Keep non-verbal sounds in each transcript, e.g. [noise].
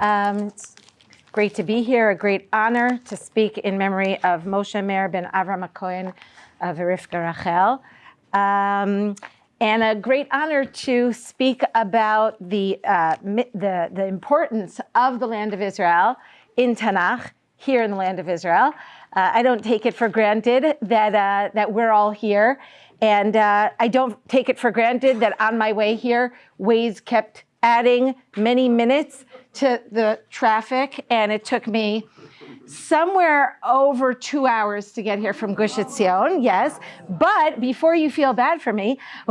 Um, it's great to be here, a great honor to speak in memory of Moshe Meir ben Avram Cohen of Rivka Rachel. Um, and a great honor to speak about the, uh, the, the importance of the land of Israel in Tanakh, here in the land of Israel. Uh, I don't take it for granted that, uh, that we're all here. And uh, I don't take it for granted that on my way here, Waze kept adding many minutes to the traffic. And it took me somewhere over two hours to get here from Gush Etzion, yes. But before you feel bad for me, [laughs]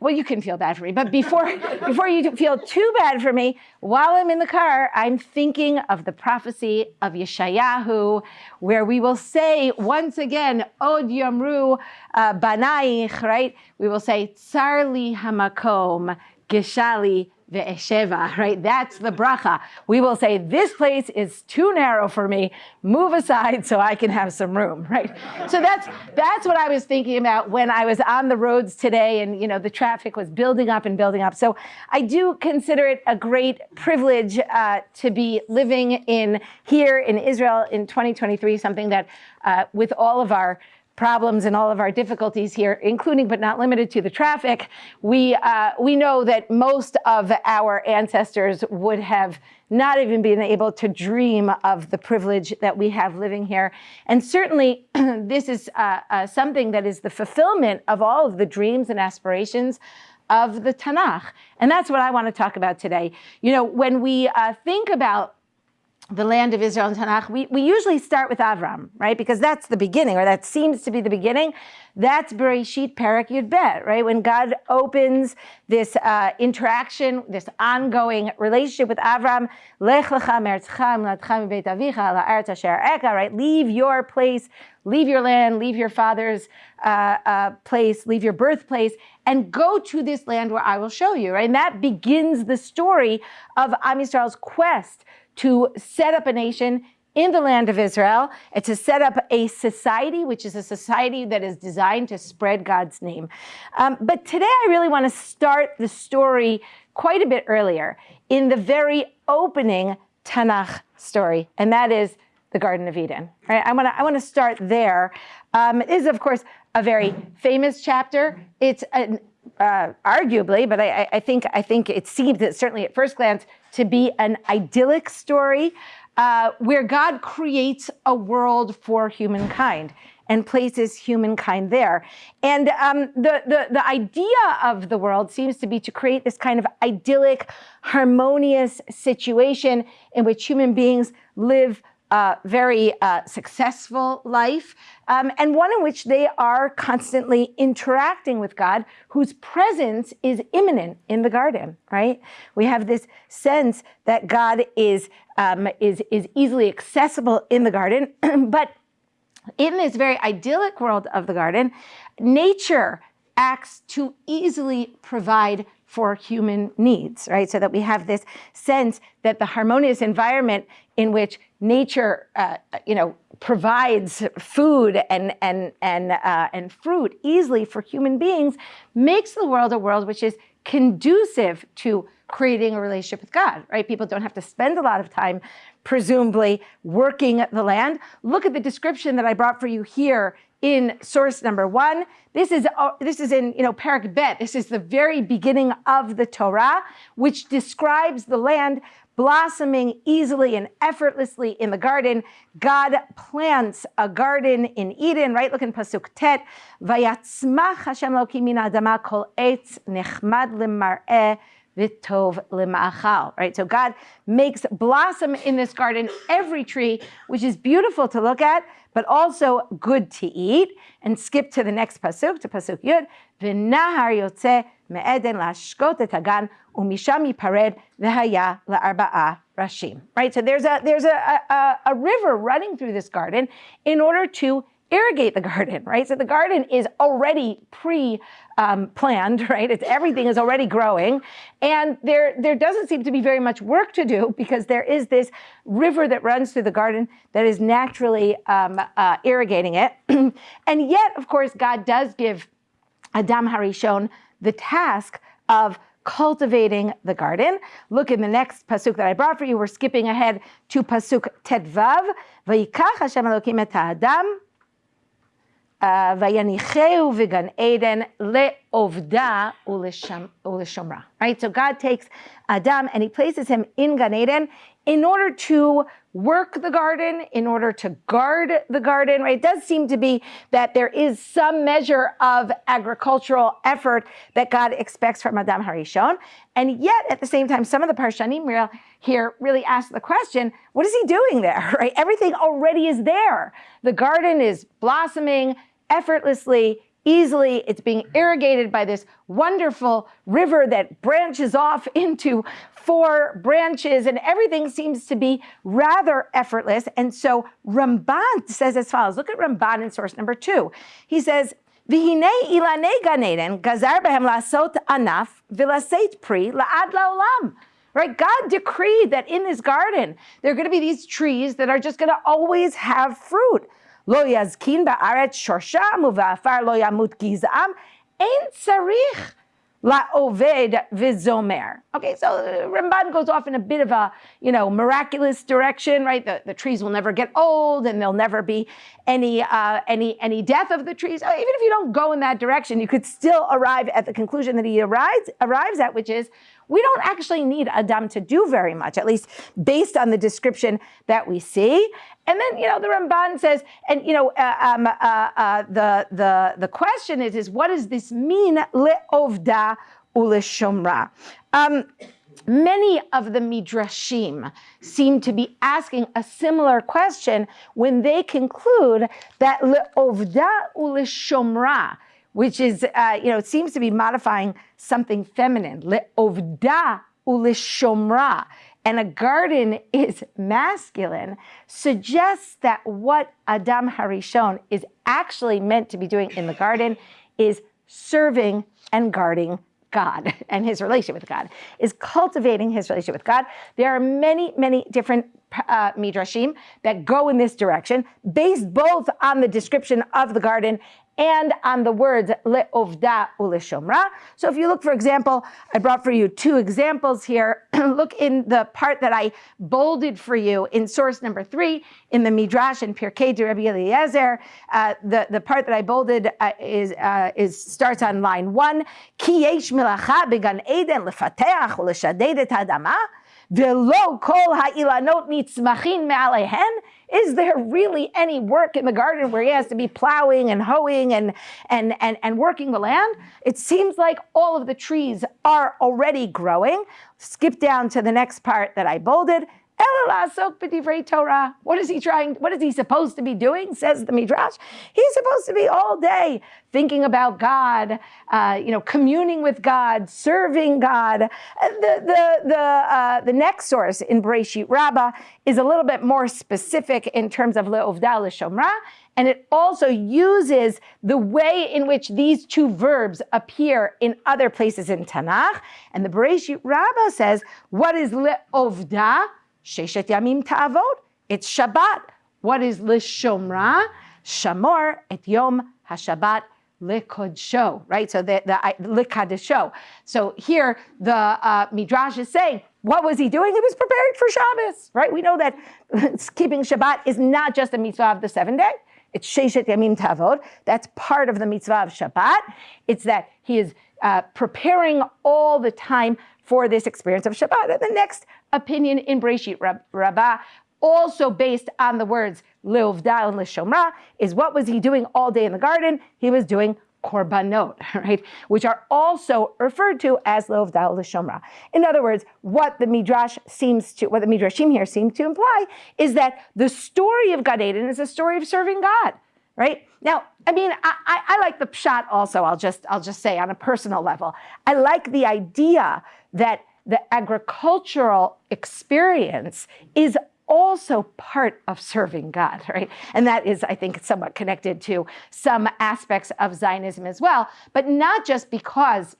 well, you can feel bad for me, but before, [laughs] before you feel too bad for me, while I'm in the car, I'm thinking of the prophecy of Yeshayahu, where we will say once again, Od Yomru uh, Banaich, right? We will say, Tsarli Hamakom, Geshali ve'esheva, right? That's the bracha. We will say, this place is too narrow for me. Move aside so I can have some room, right? So that's that's what I was thinking about when I was on the roads today and, you know, the traffic was building up and building up. So I do consider it a great privilege uh, to be living in here in Israel in 2023, something that uh, with all of our problems and all of our difficulties here, including but not limited to the traffic, we, uh, we know that most of our ancestors would have not even been able to dream of the privilege that we have living here. And certainly [clears throat] this is uh, uh, something that is the fulfillment of all of the dreams and aspirations of the Tanakh. And that's what I want to talk about today. You know, when we uh, think about the land of Israel and Tanakh, we, we usually start with Avram, right? Because that's the beginning, or that seems to be the beginning. That's Bereshit Parak Yud Bet, right? When God opens this uh, interaction, this ongoing relationship with Avram, Lech lecha right? Leave your place, leave your land, leave your father's uh, uh, place, leave your birthplace, and go to this land where I will show you, right? And that begins the story of Am Yisrael's quest to set up a nation in the land of Israel and to set up a society, which is a society that is designed to spread God's name. Um, but today I really want to start the story quite a bit earlier in the very opening Tanakh story, and that is the Garden of Eden. Right? I want to I want to start there. Um, it is of course a very famous chapter. It's an uh, arguably, but I, I, think I think it seems that certainly at first glance to be an idyllic story uh, where God creates a world for humankind and places humankind there. And um, the, the, the idea of the world seems to be to create this kind of idyllic, harmonious situation in which human beings live uh, very uh, successful life, um, and one in which they are constantly interacting with God, whose presence is immanent in the garden, right? We have this sense that God is, um, is, is easily accessible in the garden, [clears throat] but in this very idyllic world of the garden, nature acts to easily provide for human needs, right? So that we have this sense that the harmonious environment in which nature, uh, you know, provides food and and and uh, and fruit easily for human beings makes the world a world which is conducive to creating a relationship with God, right? People don't have to spend a lot of time, presumably, working the land. Look at the description that I brought for you here in source number one. This is, uh, this is in, you know, Parak Bet. This is the very beginning of the Torah, which describes the land blossoming easily and effortlessly in the garden. God plants a garden in Eden, right? Look in Pasuk Tet. Vayatzmach Hashem Loki min adama kol etz nechmad lemar'eh v'tov lema'achal, right? So God makes blossom in this garden every tree, which is beautiful to look at, but also good to eat. And skip to the next pasuk, to pasuk yud. V'nahar yotze me'eden lashkot et hagan umisham yipared v'haya la'arba'a rashim. Right. So there's a there's a, a, a river running through this garden in order to irrigate the garden, [laughs] right? So the garden is already pre um, planned, [laughs] right? It's everything is already growing. And there, there doesn't seem to be very much work to do because there is this river that runs through the garden that is naturally um, uh, irrigating it. [clears throat] and yet, of course, God does give Adam Harishon the task of cultivating the garden. Look in the next pasuk that I brought for you. We're skipping ahead to pasuk tetvav. Vayikach Hashem Elokim et Adam. Vayanicheu v'gan Eden le'ovda u'leshomra. Right, so God takes Adam and he places him in Gan Eden in order to work the garden, in order to guard the garden, right? It does seem to be that there is some measure of agricultural effort that God expects from Adam Harishon. And yet, at the same time, some of the Parshanim here really asks the question, what is he doing there, [laughs] right? Everything already is there. The garden is blossoming effortlessly easily. It's being irrigated by this wonderful river that branches off [laughs] into four branches, and everything seems to be rather effortless. And so Ramban says as follows look at Ramban in source number two. He says, behem lasot anaf vilaseit pri la'ad la'olam right? God decreed that in this garden, there are going to be these trees that are just going to always have fruit. Lo yazkin ba'aret shosham uva'afar lo yamut gizam ein tzarich la'oved v'zomer. Okay, so Ramban goes off in a bit of a, you know, miraculous direction, right? The, the trees will never get old and there'll never be any, uh, any, any death of the trees. Even if you don't go in that direction, you could still arrive at the conclusion that he arrives, arrives at, which is we don't actually need Adam to do very much, at least based on the description that we see. And then, you know, the Ramban says, and, you know, uh, um, uh, uh, the, the, the question is, is what does this mean, le'ovda uleshomra? Um, Many of the midrashim seem to be asking a similar question when they conclude that le'ovda uleshomra which is, uh, you know, it seems to be modifying something feminine. Le'ovda ulishomra. And a garden [laughs] is masculine, suggests that what Adam Harishon is actually meant to be doing in the garden is serving and guarding God [laughs] and his relationship with God, is cultivating his relationship with God. There are many, many different uh, midrashim that go in this direction, based both on the description of the garden and on the words le'ovda u'leshomra. So if you look, for example, I brought for you two examples here. [clears throat] look in the part that I bolded for you in source number three in the Midrash and Pirkei de Rabbi Eliezer. Uh, the, the part that I bolded uh, is, uh, is starts on line one. Ki yesh milacha began eden lefateach u'leshaded et hadama. Kol ha'ilanot nitzmachin me'alehen. Is there really any work in the garden where he has to be plowing and hoeing and, and, and, and working the land? It seems like all of the trees are already growing. Skip down to the next part that I bolded. Torah. What is he trying? What is he supposed to be doing? Says the Midrash. He's supposed to be all day thinking about God, uh, you know, communing with God, serving God. The the the uh, the next source in Bereshit Rabbah is a little bit more specific in terms of le'ovda l'shomra, and it also uses the way in which these two verbs appear in other places in Tanakh. And the Bereshit Rabbah says, "What is le'ovda?" Sheshet Yamim Ta'avot. It's Shabbat. What is Lishomra? Shamor et Yom HaShabbat Likodsho, right? So the, the Likadesho. So here the uh, Midrash is saying, what was he doing? He was preparing for Shabbos, right? We know that [laughs] keeping Shabbat is not just a mitzvah of the seventh day. It's Sheshet Yamim Tavod. That's part of the mitzvah of Shabbat. It's that he is uh, preparing all the time for this experience of Shabbat. And the next opinion in Breshit Rabbah, also based on the words Leovda and Lishomra, is what was he doing all day in the garden? He was doing korbanot, [laughs] right? Which are also referred to as Leovda Lishomra. In other words, what the Midrash seems to, what the Midrashim here seem to imply is that the story of Gan Eden is a story of serving God right? Now, I mean, I, I, I, like the pshat also, I'll just, I'll just say on a personal level. I like the idea that the agricultural experience is also part of serving God, [laughs] right? And that is, I think, somewhat connected to some aspects of Zionism as well, but not just because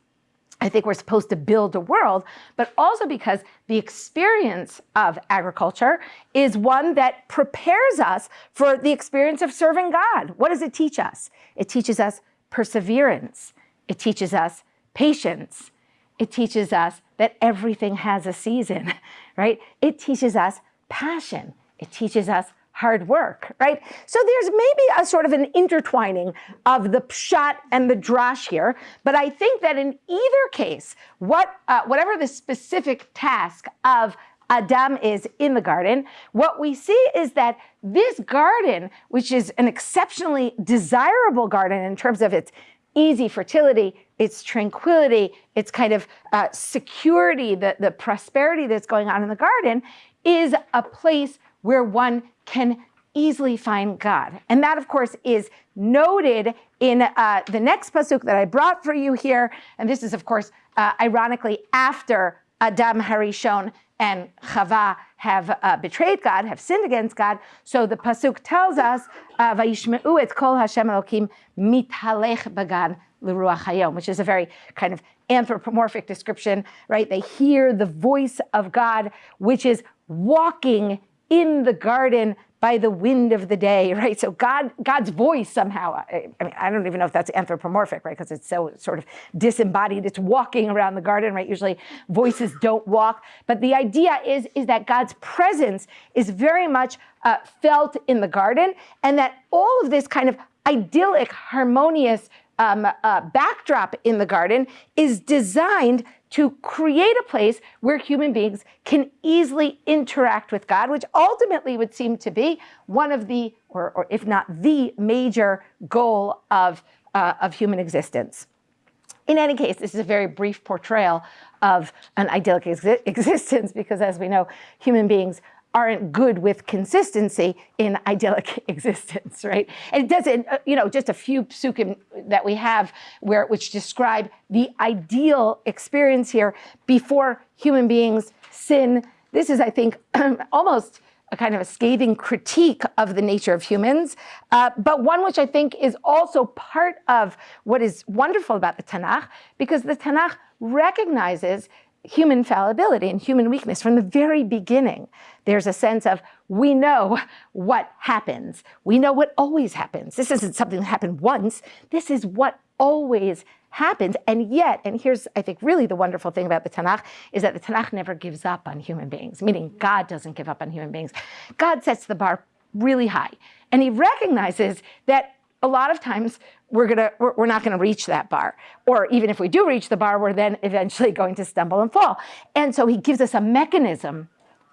I think we're supposed to build a world, but also because the experience of agriculture is one that prepares us for the experience of serving God. What does it teach us? It teaches us perseverance. It teaches us patience. It teaches us that everything has a season, [laughs] right? It teaches us passion. It teaches us hard work, right? So there's maybe a sort of an intertwining of the pshat and the drash here, but I think that in either case, what uh, whatever the specific task of Adam is in the garden, what we see is that this garden, which is an exceptionally desirable garden in terms of its easy fertility, its tranquility, its kind of uh, security, the, the prosperity that's going on in the garden, is a place where one can easily find God. And that, of course, is noted in uh, the next pasuk that I brought for you here. And this is, of course, uh, ironically after Adam Harishon and Chava have uh, betrayed God, have sinned against God. So the pasuk tells us, uh, "Vayishmeu et kol Hashem Elokim mitalech bagan l'ruach hayom," which is a very kind of anthropomorphic description, right? They hear the voice of God, which is walking in the garden by the wind of the day, [laughs] right? So God, God's voice somehow, I, I mean, I don't even know if that's anthropomorphic, right? Because it's so sort of disembodied. It's walking around the garden, right? Usually voices don't walk. But the idea is, is that God's presence is very much uh, felt in the garden and that all of this kind of idyllic, harmonious um, uh, backdrop in the garden is designed to create a place where human beings can easily interact with God, which ultimately would seem to be one of the, or, or if not the major goal of, uh, of human existence. In any case, this is a very brief portrayal of an idyllic exi [laughs] existence because as we know, human beings aren't good with consistency in idyllic [laughs] existence, right? And it doesn't, uh, you know, just a few psukim that we have where which describe the ideal experience here before human beings sin. This is, I think, [clears throat] almost a kind of a scathing critique of the nature of humans, uh, but one which I think is also part of what is wonderful about the Tanakh, because the Tanakh recognizes human fallibility and human weakness from the very beginning. There's a sense of we know what happens. We know what always happens. This isn't something that happened once. This is what always happens. And yet, and here's, I think, really the wonderful thing about the Tanakh, is that the Tanakh never gives up on human beings, meaning God doesn't give up on human beings. God sets the bar really high. And he recognizes that a lot of times we're gonna we're, we're not gonna reach that bar. Or even if we do reach the bar we're then eventually [laughs] going to stumble and fall. And so he gives us a mechanism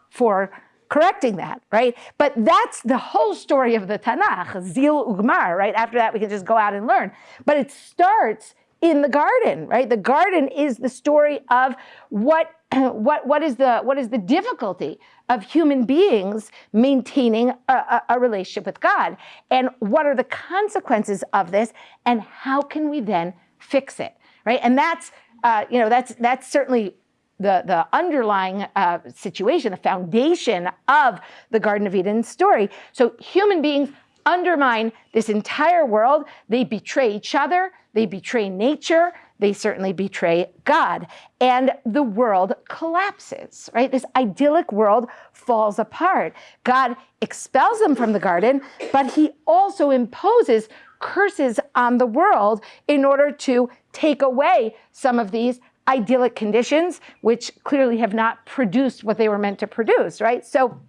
for correcting that right? But that's the whole story of the tanakh zil ugmar right? After that we can just go out and learn. But it starts in the garden right? The garden is the story of what [clears throat] what, what, is the, what is the difficulty of human beings maintaining a, a, a, relationship with God? And what are the consequences of this? And how can we then fix it, right? And that's, uh, you know, that's, that's certainly the, the underlying uh, situation, the foundation of the Garden of Eden story. So human beings undermine this entire world. They betray each other. They betray nature they certainly betray God. And the world collapses, right? This idyllic world falls apart. God expels them from the garden, but he also imposes curses on the world in order to take away some of these idyllic conditions, which clearly have not produced what they were meant to produce, right? So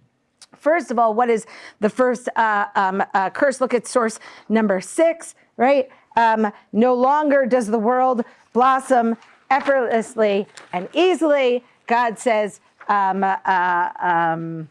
first of all, what is the first uh, um, uh, curse? Look at source number six, right? Um, no longer does the world blossom effortlessly and easily. God says, um, uh, um,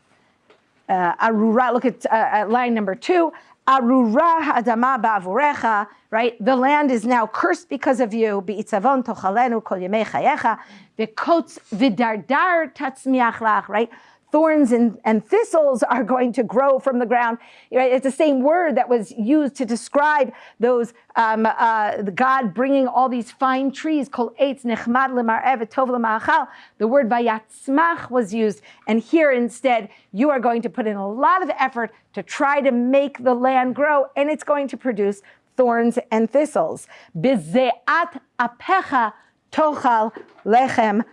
uh, arura, look at, uh, at line number two, arura adama ba'avurecha, right? The land is now cursed because of you. Be'itzavon tochalenu kol yemei chayecha. V'kotz v'dardar tatzmiach lach, right? Thorns and, and thistles are going to grow from the ground. It's the same word that was used to describe those, um, uh, God bringing all these fine trees, kol eitz nechmad tov The word vayatzmach was used. And here instead, you are going to put in a lot of effort to try to make the land grow, and it's going to produce thorns and thistles. Bizeat apecha tochal lechem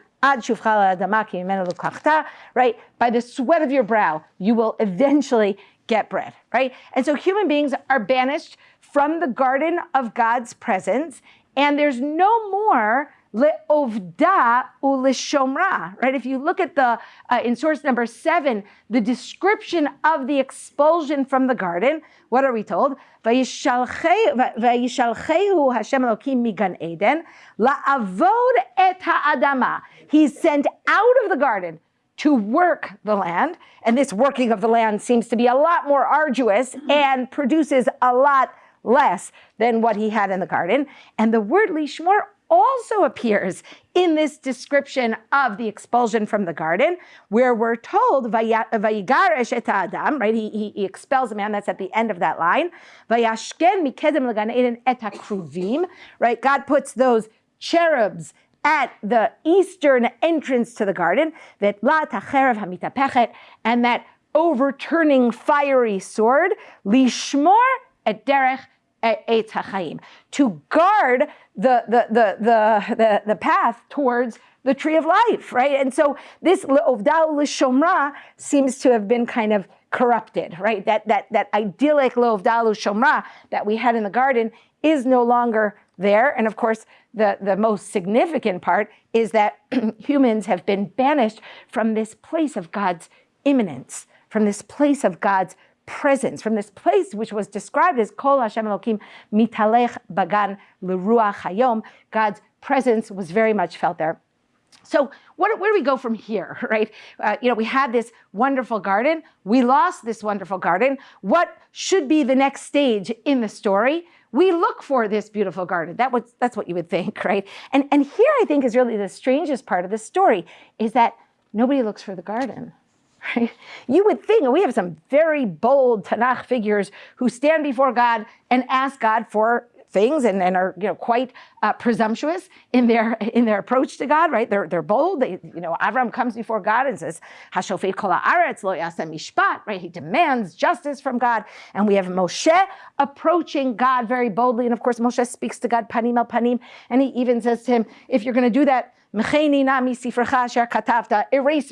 right? By the sweat of your brow, you will eventually get bread, right? And so human beings are banished from the garden of God's presence, and there's no more le'ovda u'lishomra, right? If you look at the, uh, in source number seven, the description of the expulsion from the garden, what are we told? Vayishalchehu Hashem Elokim migan Eden, la'avod et ha'adama. He's sent out of the garden to work the land, and this working of the land seems to be a lot more arduous and produces a lot less than what he had in the garden. And the word lishmor also appears in this description of the expulsion from the garden, where we're told, Vayigaresh et Adam, right? He, he, he, expels a man, that's at the end of that line. Vayashken mikedem eden et right? God puts those cherubs at the eastern entrance to the garden, that la tacherev hamitapechet, and that overturning fiery sword, lishmor et derech Eitz HaChaim, to guard the, the, the, the, the, the path towards the tree of life, right? And so this Le'ovdal L'Shomra seems to have been kind of corrupted, right? That, that, that idyllic Le'ovdal L'Shomra that we had in the garden is no longer there. And of course, the, the most significant part is that [clears throat] humans have been banished from this place of God's immanence, from this place of God's presence, from this place which was described as Kol Hashem Elokim mitalech bagan leruach hayom, God's presence was very much felt there. So what, where do we go from here, [laughs] right? Uh, you know, we had this wonderful garden. We lost this wonderful garden. What should be the next stage in the story? We look for this beautiful garden. That was, that's what you would think, [laughs] right? And, and here I think is really the strangest part of the story is that nobody looks for the garden. Right? You would think, we have some very bold Tanakh figures who stand before God and ask God for things and, and are you know quite uh, presumptuous in their in their approach to God, right? They're they're bold. They, you know, Avram comes before God and says, "Hashofet kol haaretz lo yasem mishpat," right? He demands justice from God, and we have Moshe approaching God very boldly, and of course Moshe speaks to God panim el panim, and he even says to him, "If you're going to do that." Erase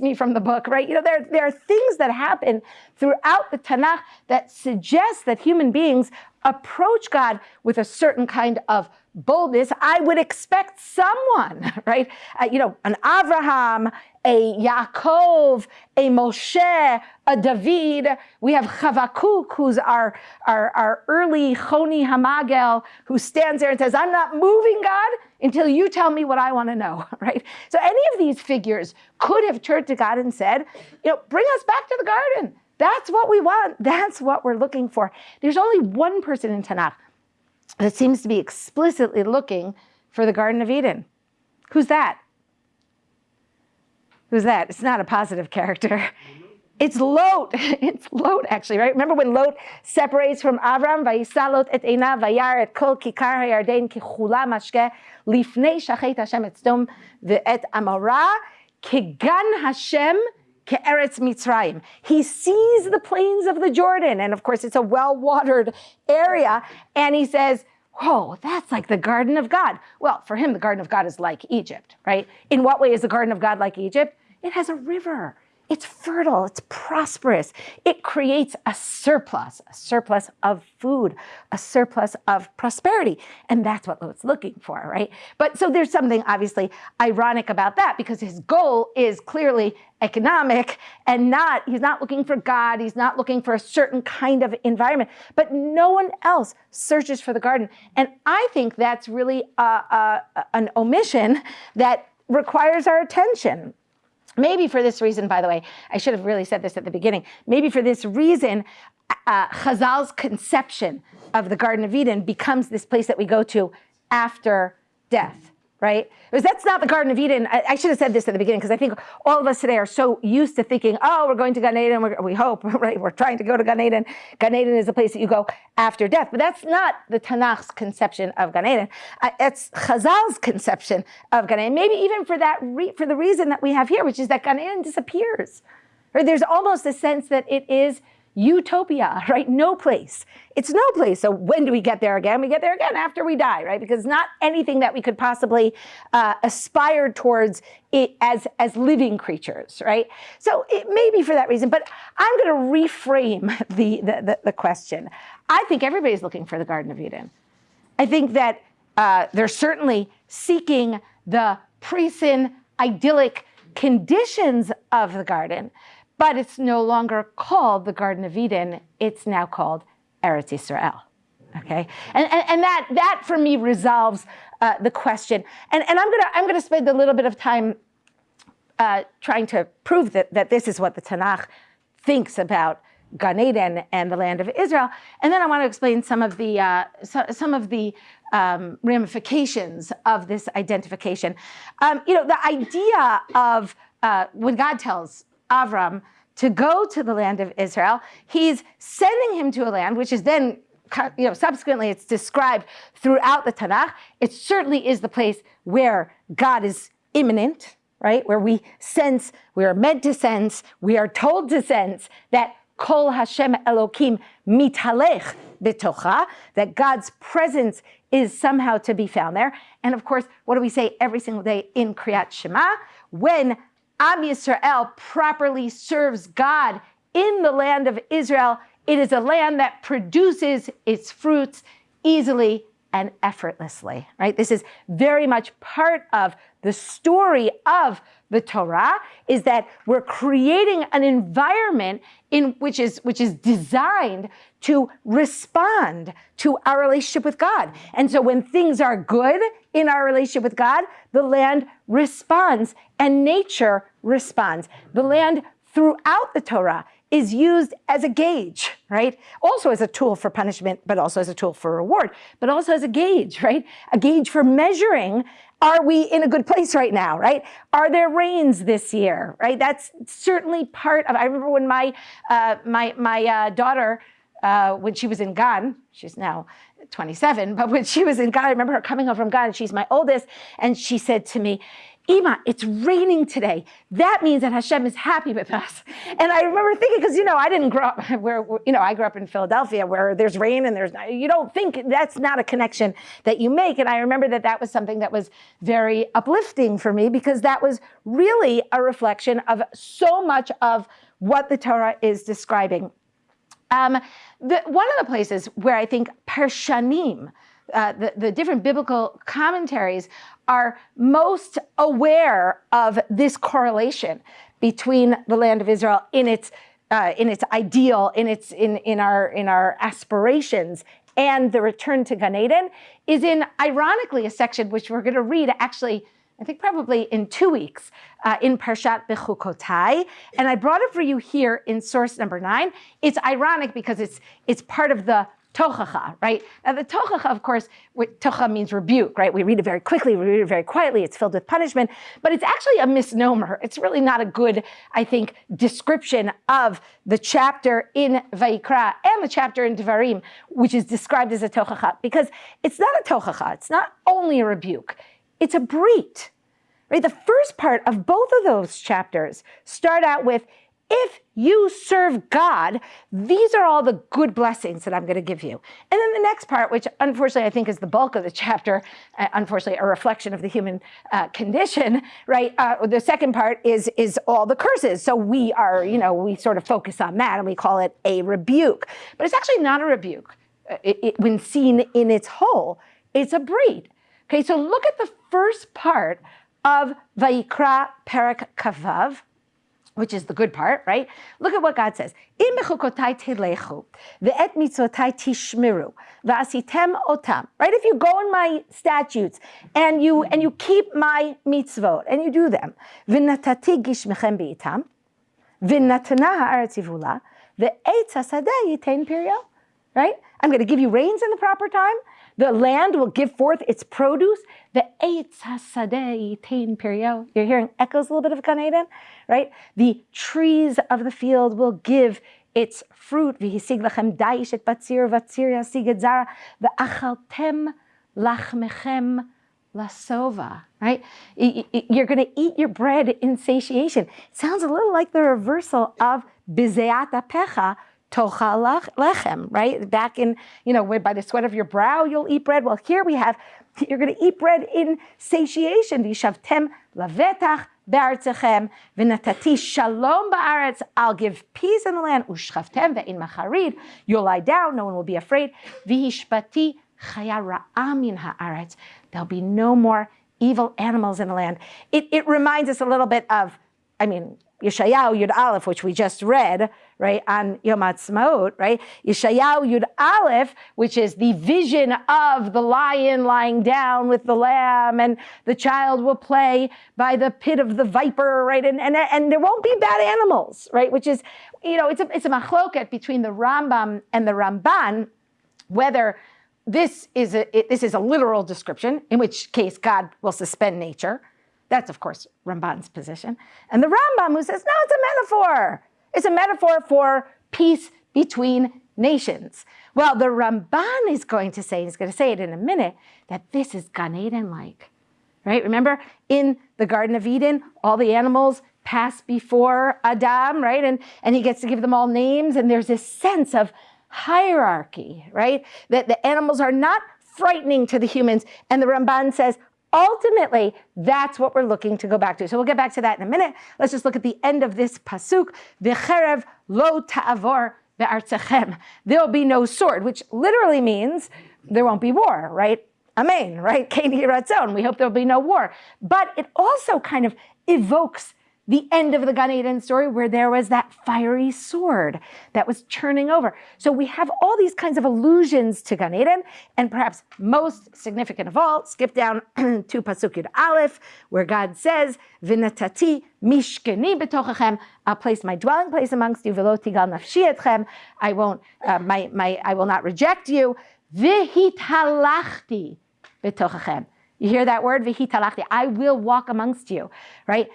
me from the book, right? You know, there, there are things that happen throughout the Tanakh that suggest that human beings approach God with a certain kind of boldness, I would expect someone, [laughs] right? Uh, you know, an Abraham, a Yaakov, a Moshe, a David. We have Chavakuk, who's our, our, our early Choni Hamagel, who stands there and says, I'm not moving, God, until you tell me what I want to know, [laughs] right? So any of these figures could have turned to God and said, you know, bring us back to the garden. That's what we want. That's what we're looking for. There's only one person in Tanakh that seems to be explicitly looking for the Garden of Eden. Who's that? Who's that? It's not a positive character. [laughs] It's Lot. [laughs] It's Lot, actually, right? Remember when Lot separates from Avram? Vayisalot et eina vayar et kol kikar hayarden kichula mashke lifnei shachet Hashem et sdom ve'et amara kegan Hashem Ke'eretz Mitzrayim. He sees the plains of the Jordan, and of course it's a well-watered area, and he says, whoa, that's like the Garden of God. Well, for him, the Garden of God is like Egypt, right? In what way is the Garden of God like Egypt? It has a river. It's fertile, it's prosperous. It creates a surplus, a surplus of food, a surplus of prosperity. And that's what Lot's looking for, right? But so there's something obviously ironic about that because his goal is clearly economic and not, he's not looking for God, he's not looking for a certain kind of environment, but no one else searches for the garden. And I think that's really a, a, an omission that requires our attention. Maybe for this reason, by the way, I should have really said this at the beginning. Maybe for this reason, uh, Chazal's conception of the Garden of Eden becomes this place that we go to after death right? Because that's not the Garden of Eden. I, I should have said this at the beginning because I think all of us today are so used to thinking, oh, we're going to Gan Eden, we're, we hope, [laughs] right? We're trying to go to Gan Eden. Gan Eden is the place that you go after death. But that's not the Tanakh's conception of Gan Eden. Uh, it's Chazal's conception of Gan Eden. Maybe even for that, for the reason that we have here, which is that Gan Eden disappears. Right? There's almost a sense that it is utopia, [laughs] right? No place. It's no place. So when do we get there again? We get there again after we die, right? Because not anything that we could possibly uh, aspire towards as, as living creatures, right? So it may be for that reason, but I'm going to reframe [laughs] the, the, the, the question. I think everybody's looking for the Garden of Eden. I think that uh, they're certainly seeking the pre-sin idyllic conditions of the garden, but it's no longer called the Garden of Eden. It's now called Eretz Israel. Okay, and, and, and that, that for me resolves uh, the question. And, and I'm gonna, I'm gonna spend a little bit of time uh, trying to prove that, that this is what the Tanakh thinks about Gan Eden and the land of Israel. And then I want to explain some of the, uh, so, some of the um, ramifications of this identification. Um, you know, the idea of uh, when God tells Avram to go to the land of Israel, he's sending him to a land which is then you know, subsequently it's described throughout the Tanakh. It certainly is the place where God is immanent, right? Where we sense, we are meant to sense, we are told to sense that Kol Hashem Elokim mitalech bitocha, that God's presence is somehow to be found there. And of course, what do we say every single day in Kriyat Shema? When Am Yisrael properly serves God in the land of Israel, it is a land that produces its fruits easily and effortlessly, right? This is very much part of the story of the Torah is that we're creating an environment in which is which is designed to respond to our relationship with God. And so when things are good in our relationship with God, the land responds and nature responds. The land throughout the Torah is used as a gauge, right? Also as a tool for punishment, but also as a tool for reward, but also as a gauge, right? A gauge for measuring, are we in a good place right now, right? Are there rains this year, right? That's certainly part of, I remember when my, uh, my, my uh, daughter, uh, when she was in Gan, she's now 27, but when she was in Gan, I remember her coming home from Gan, she's my oldest, and she said to me, Ima, it's raining today. That means that Hashem is happy with us. And I remember thinking, because, you know, I didn't grow up [laughs] where, you know, I grew up in Philadelphia where there's rain and there's, you don't think that's not a connection that you make. And I remember that that was something that was very uplifting for me because that was really a reflection of so much of what the Torah is describing. Um, the, one of the places where I think Parshanim, uh, the, the different biblical commentaries are most aware of this correlation between the land of Israel in its uh, in its ideal, in its in in our in our aspirations, and the return to Gan Eden is in ironically a section which we're going to read actually. I think probably in two weeks uh, in Parshat Bechukotai. And I brought it for you here in source number nine. It's ironic because it's, it's part of the tochacha, right? Now the tochacha, of course, tocha means rebuke, right? We read it very quickly, we read it very quietly, it's filled with punishment, but it's actually a misnomer. It's really not a good, I think, description of the chapter in Vayikra and the chapter in Devarim, which is described as a tochacha, because it's not a tochacha, it's not only a rebuke, it's a brit, right? The first part of both of those chapters start out with, if you serve God, these are all the good blessings that I'm going to give you. And then the next part, which unfortunately I think is the bulk of the [laughs] chapter, uh, unfortunately a reflection of the human uh, condition, right? Uh, the second part is is all the curses. So we are, you know, we sort of focus on that and we call it a rebuke. But it's actually not a rebuke. Uh, it, it, when seen in its whole, it's a brit. Okay, so look at the first part of Vayikra Perak Kavav, which is the good part, right? Look at what God says. Im tishmiru, v'asitem otam. Right? If you go in my statutes and you and you keep my mitzvot and you do them, v'natati gishmechem beitam, v'natana ha'aretz yivula, v'etz hasadeh yitain pirio. Right? I'm going to give you rains in the proper time. The land will give forth its produce. The eitz hasadeh yitain. You're hearing echoes a little bit of Gan Eden, right? The trees of the field will give its fruit. V'hisig lachem daish lachmechem lasova, right? You're going to eat your bread in satiation. Sounds a little like the reversal of bizeat pecha, tocha lechem, right? Back in, you know, by the sweat of your brow, you'll eat bread. Well, here we have, [laughs] you're going to eat bread in satiation. Vishavtem lavetach be'artzachem v'natati shalom ba'aretz. I'll give peace in the land. Ushchavtem ve'in macharid. You'll lie down. No one will be afraid. V'hishpati chaya ra'amin ha'aretz. There'll be no more evil animals in the land. It, it reminds us a little bit of, I mean, Yeshayahu Yud Aleph, which we just read, right, on Yom Ha'atzmaut, right? Yeshayahu Yud Aleph, which is the vision of the lion lying down with the lamb, and the child will play by the pit of the viper, right? And, and, and there won't be bad animals, right? Which is, you know, it's a, it's a machloket between the Rambam and the Ramban, whether this is a, it, this is a literal description, in which case God will suspend nature, that's, of course, Ramban's position. And the Rambam who says, no, it's a metaphor. It's a metaphor for peace between nations. Well, the Ramban is going to say, he's going to say it in a minute, that this is Gan Eden-like, right? Remember, in the Garden of Eden, all the animals pass before Adam, right? And, and he gets to give them all names, and there's this sense of hierarchy, right? That the animals are not frightening to the humans. And the Ramban says, Ultimately, that's what we're looking to go back to. So we'll get back to that in a minute. Let's just look at the end of this pasuk. V'cherev lo ta'avor be'artzachem. There'll be no sword, which literally means there won't be war, right? Amen, right? [laughs] We hope there'll be no war. But it also kind of evokes the end of the Gan Eden story where there was that fiery sword that was churning over. So we have all these kinds of allusions to Gan Eden, and perhaps most significant of all, skip down [clears throat] to Pasuk Yud Aleph, where God says, V'natati mishkeni betochachem, I'll place my dwelling place amongst you, v'lo tigal nafshi etchem, I won't, uh, my, my, I will not reject you, v'hitalachti betochachem. You hear that word, v'hitalachti, I will walk amongst you, right?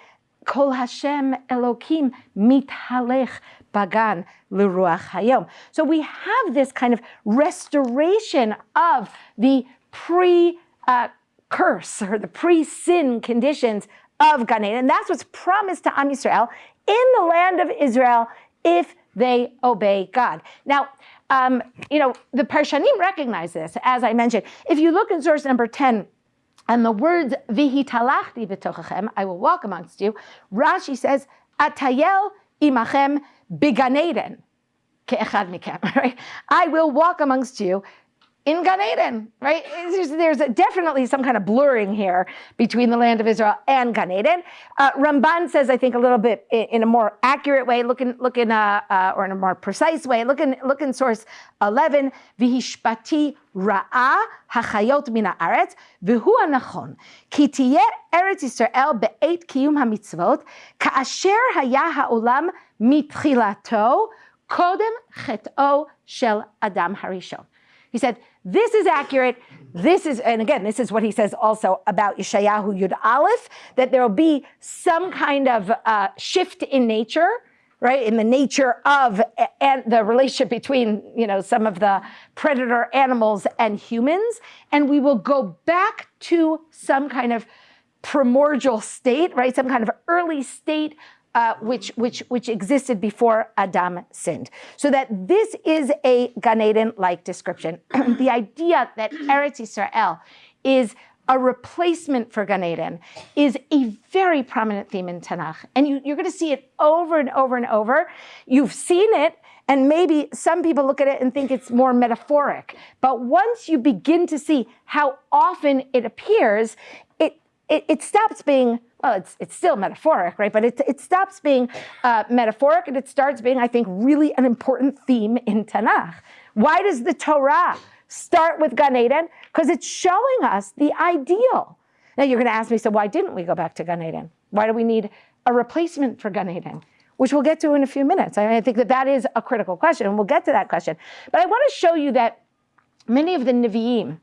Kol Hashem Elokim mithalech bagan l'ruach hayom. So we have this kind of restoration of the pre-curse uh, or the pre-sin conditions of Gan Eden. And that's what's promised to Am Yisrael in the land of Israel if they obey God. Now, um, you know, the Parshanim recognize this, as I mentioned. If you look in source number 10, and the words vihitalachti b'tochachem, I will walk amongst you. Rashi says, atayel imachem biganeden [laughs] right? I will walk amongst you in Gan Eden, right? There's, there's definitely some kind of blurring here between the land of Israel and Gan Eden. Uh, Ramban says, I think, a little bit in, in a more accurate way, look in, look in uh, uh, or in a more precise way, look in, look in source 11, Vihishpati ra'a hachayot min haaretz, v'hu anachon, ki tiyeh Eretz Yisrael be'et kiyum hamitzvot, ka'asher haya ha'olam mitchilato, kodem chet'o shel Adam harishon. He said, this is accurate. This is, and again, this is what he says also about Yeshayahu Yud Aleph, that there will be some kind of uh, shift in nature, right, in the nature of and the relationship between, you know, some of the predator animals and humans, and we will go back to some kind of primordial state, right, some kind of early state uh, which, which, which existed before Adam sinned. So that this is a Gan Eden-like description. [clears throat] the idea that Eretz Yisrael is a replacement for Gan Eden is a very prominent theme in Tanakh. And you, you're going to see it over and over and over. You've seen it and maybe some people look at it and think it's more metaphoric. But once you begin to see how often it appears, it, it, stops being well, it's, it's still metaphoric, right? But it, it stops being uh, metaphoric and it starts being, I think, really an important theme in Tanakh. Why does the Torah start with Gan Eden? Because it's showing us the ideal. Now you're going to ask me, so why didn't we go back to Gan Eden? Why do we need a replacement for Gan Eden? Which we'll get to in a few minutes. I, mean, I think that that is a critical question, and we'll get to that question. But I want to show you that many of the Nevi'im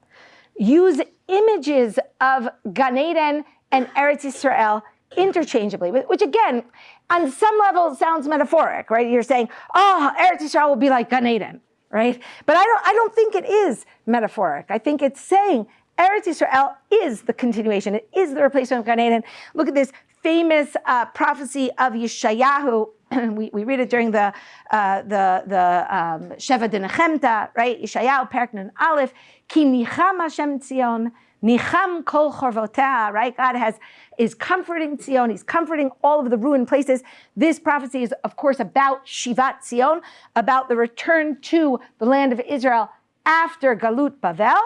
use images of Gan Eden and Eretz Israel interchangeably, which again, on some level sounds metaphoric, right? You're saying, oh, Eretz Israel will be like Gan Eden, right? But I don't, I don't think it is metaphoric. I think it's saying Eretz Israel is the continuation. It is the replacement of Gan Eden. Look at this famous uh, prophecy of Yeshayahu. [clears throat] we, we read it during the uh, the the um, Sheva Denechemta, right? Yeshayahu, Perknan Aleph, Ki nicham Hashem Tzion, Nicham kol chorvotah, right? God has is comforting Zion. He's comforting all of the ruined places. This prophecy is, of course, about Shivat Zion, about the return to the land of Israel after Galut Bavel.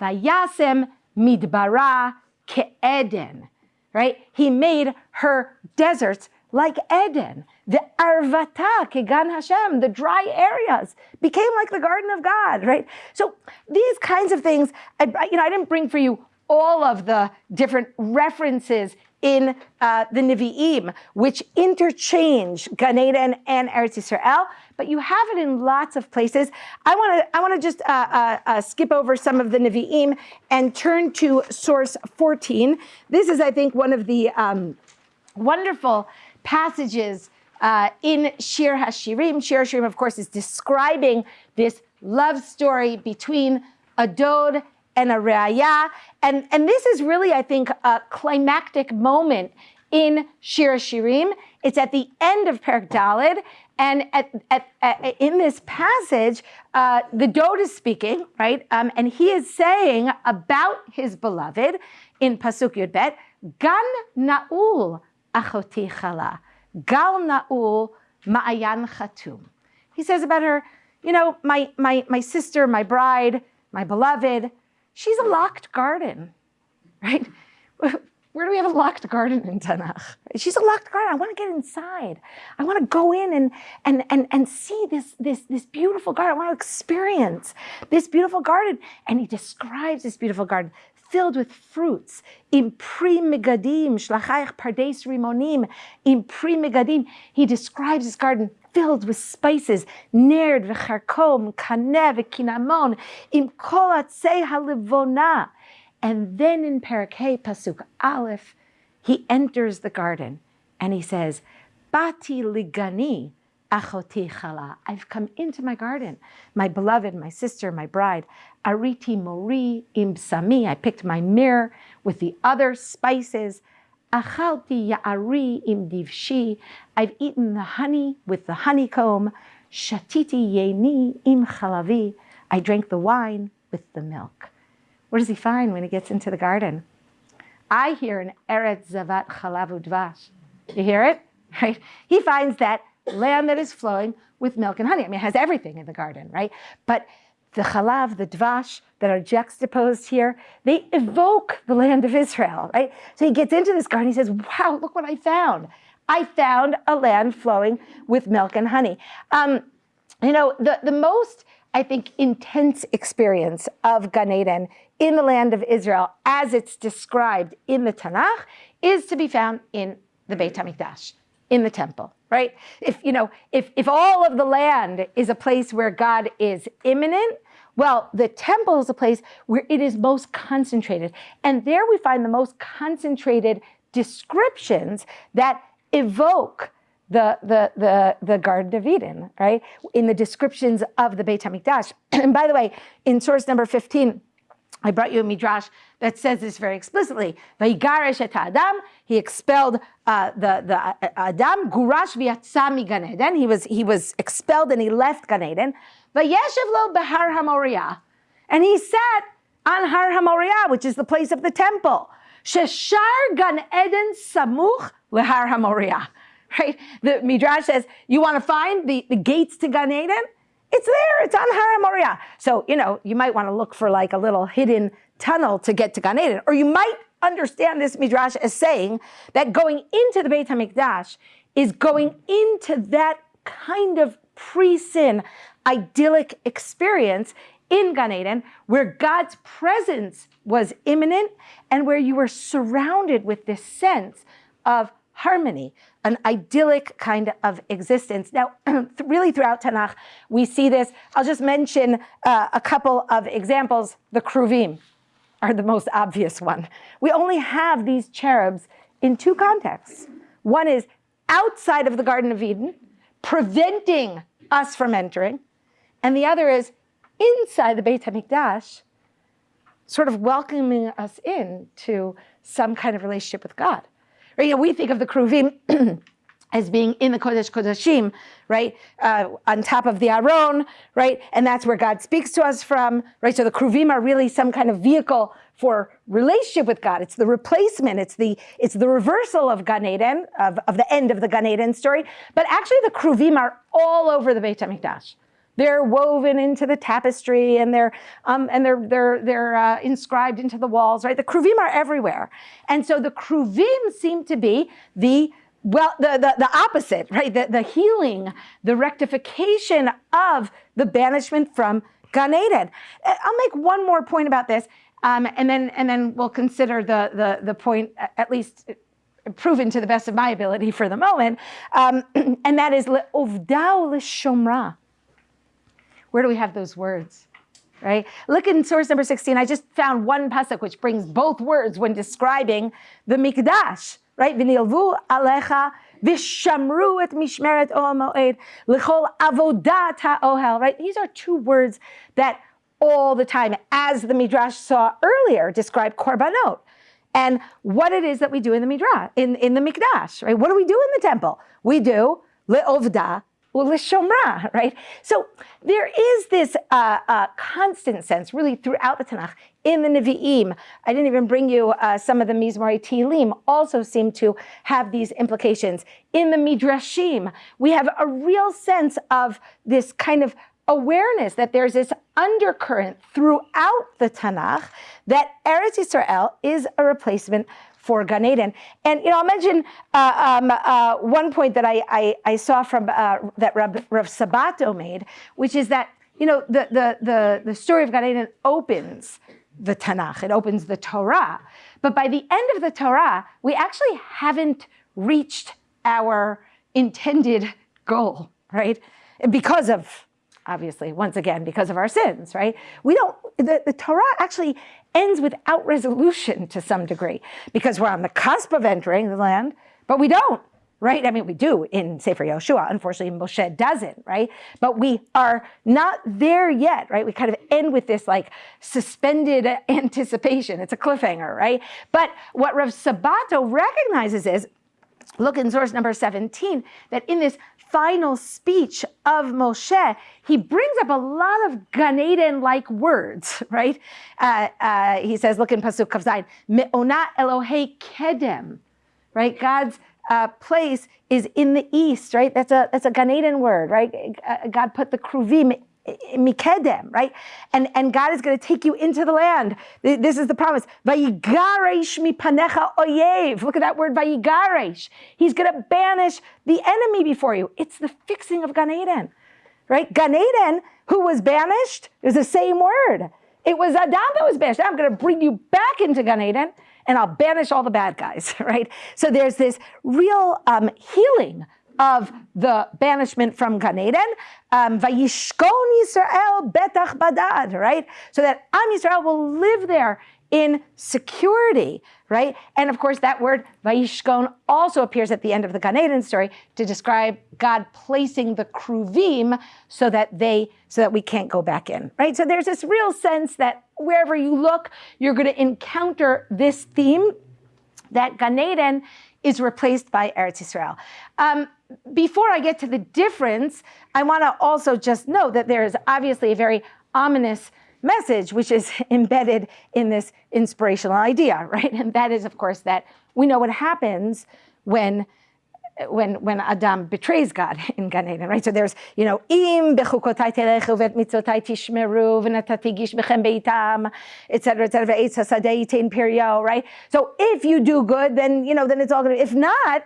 Vayasem midbara ke'eden, right? He made her deserts like Eden. The arvata, kegan Hashem, the dry areas became like the garden of God, right? So these kinds of things, I, you know, I didn't bring for you all of the different references in uh, the Nevi'im, which interchange Gan Eden and Eretz Yisrael, but you have it in lots of places. I want to I want to just uh, uh, uh, skip over some of the Nevi'im and turn to source 14. This is, I think, one of the um, wonderful passages uh, in Shir HaShirim. Shir HaShirim, of course, is describing this love story between a Dod and a Re'aya. And, and this is really, I think, a climactic moment in Shir HaShirim. It's at the end of Perak Dalid. And at, at, at, in this passage, uh, the Dod is speaking, right? Um, and he is saying about his beloved in Pasuk Yud Bet, Gan Na'ul achoti chala, gal na'ul ma'ayan chatum. He says about her, you know, my, my, my sister, my bride, my beloved, she's a locked garden, right? Where do we have a locked garden in Tanakh? She's a locked garden. I want to get inside. I want to go in and, and, and, and see this, this, this beautiful garden. I want to experience this beautiful garden. And he describes this beautiful garden filled with fruits. Im pri megadim, shlachayach pardes rimonim, im primigadim. He describes this garden filled with spices, nerd v'charkom, kaneh v'kinamon, im kol atzei halivona. And then in Parakeh Pasuk Aleph, he enters the garden and he says, Bati ligani, Achoti chala. I've come into my garden, my beloved, my sister, my bride. Ariti mori im sami. I picked my mirror with the other spices. Achalti ya'ari im divshi. I've eaten the honey with the honeycomb. Shatiti yeni im chalavi. I drank the wine with the milk. What does he find when he gets into the garden? I hear an Eretz Zavat Chalavu Dvash. You hear it? [laughs] Right? He finds that land that is flowing with milk and honey. I mean, it has everything in the garden, right? But the chalav, the dvash that are juxtaposed here, they evoke the land of Israel, right? So he gets into this garden, he says, wow, look what I found. I found a land flowing with milk and honey. Um, you know, the, the most, I think, intense experience of Gan Eden in the land of Israel, as it's described in the Tanakh, is to be found in the Beit HaMikdash, in the temple right? If, you know, if, if all of the land is a place where God is immanent, well, the temple is a place where it is most concentrated. And there we find the most concentrated descriptions that evoke the, the, the, the Garden of Eden, right? In the descriptions of the Beit HaMikdash. [clears throat] and by the way, in source number 15, I brought you a midrash that says this very explicitly. Vayigarish et Adam, he expelled uh, the, the uh, Adam, gurash v'yatsa Gan Eden. He was, he was expelled and he left Gan Eden. Vayeshev lo behar HaMoriah. And he sat on Har HaMoriah, which is the place of the temple. Sheshar Gan Eden samuch lehar HaMoriah. [laughs] Right? The midrash says, you want to find the, the gates to Gan Eden? It's there, it's on Har Moriah. So, you know, you might want to look for like a little hidden tunnel to get to Gan Eden. Or you might understand this midrash as saying that going into the Beit HaMikdash is going into that kind of pre-sin idyllic experience in Gan Eden where God's presence was immanent and where you were surrounded with this sense of harmony, an idyllic kind of existence. Now, [clears throat] really throughout Tanakh, we see this. I'll just mention uh, a couple of examples. The Kruvim are the most obvious one. We only have these cherubs in two contexts. One is outside of the Garden of Eden, preventing us from entering, and the other is inside the Beit HaMikdash, sort of welcoming us in to some kind of relationship with God. Right? You know, we think of the Kruvim [clears throat] as being in the Kodesh Kodeshim, right, uh, on top of the Aron, right, and that's where God speaks to us from, right, so the Kruvim are really some kind of vehicle for relationship with God. It's the replacement, it's the, it's the reversal of Gan Eden, of, of the end of the Gan Eden story, but actually the Kruvim are all over the Beit HaMikdash. They're woven into the tapestry and they're um, and they're they're they're uh, inscribed into the walls, right? The kruvim are everywhere, and so the kruvim seem to be the well, the, the, the opposite, right? The, the healing, the rectification of the banishment from Gan Eden. Uh, I'll make one more point about this, um, and then and then we'll consider the the the point at least proven to the best of my ability for the moment, um, [clears throat] and that is le'ovdao l'shomra. Where do we have those words? Right? Look in source number 16. I just found one pasuk which brings both words when describing the mikdash. Right? V'nilvu alecha v'shamru et mishmeret ohel moed l'chol avodat ha'ohel. Right? These are two words that all the time, as the midrash saw earlier, describe korbanot and what it is that we do in the midrash, in, in the mikdash. Right? What do we do in the temple? We do le'ovda Shomra, [laughs] right? So there is this uh, uh, constant sense, really, throughout the Tanakh, in the Nevi'im. I didn't even bring you uh, some of the Mizmorei Tehillim also seem to have these implications. In the Midrashim, we have a real sense of this kind of awareness that there's this undercurrent throughout the Tanakh that Eretz Yisrael is a replacement for Gan Eden. And you know, I'll mention uh, um, uh, one point that I, I, I saw from uh, that Rav, Rav Sabato made, which is that you know the the the, the story of Gan Eden opens the Tanakh, it opens the Torah, but by the end of the Torah, we actually haven't reached our intended goal, right? Because of obviously, once again, because of our sins, right? We don't, the, the Torah actually ends without resolution to some degree because we're on the cusp of entering the land, but we don't, right? I mean, we do in Sefer Yoshua. Unfortunately, Moshe doesn't, right? But we are not there yet, right? We kind of end with this like suspended [laughs] anticipation. It's a cliffhanger, right? But what Rav Sabato recognizes is look in source number 17, that in this final speech of Moshe, he brings up a lot of Gan Eden-like words, [laughs] right? Uh, uh, he says, look in Pasuk Kavzayin, Me'ona Elohei Kedem, right? God's uh, place is in the east, right? That's a that's a Gan Eden word, right? Uh, God put the kruvim mikedem, right? And, and God is going to take you into the land. This is the promise. Vayigaresh mipanecha oyev. Look at that word, vayigaresh. He's going to banish the enemy before you. It's the fixing of Gan Eden, right? Gan Eden, who was banished, is the same word. It was Adam that was banished. I'm going to bring you back into Gan Eden and I'll banish all the bad guys, [laughs] right? So there's this real um, healing of the banishment from Gan Eden, um, Vayishkon Yisrael betach badad, right? So that Am Yisrael will live there in security, right? And of course, that word Vayishkon also appears at the end of the Gan Eden story to describe God placing the kruvim so that they, so that we can't go back in, right? So there's this real sense that wherever you look, you're going to encounter this theme that Gan Eden is replaced by Eretz Yisrael. Um, before I get to the difference, I want to also just note that there is obviously a very ominous message which is [laughs] embedded in this inspirational idea, [laughs] right? And that is, of course, that we know what happens when when when Adam betrays God [laughs] in Gan Eden, right? So there's, you know, im bechukotai telechu vet mitzotai tishmeru v'natati gish bechem beitam, et cetera, et cetera, hasadei perio, right? So if you do good, then, you know, then it's all good. If not,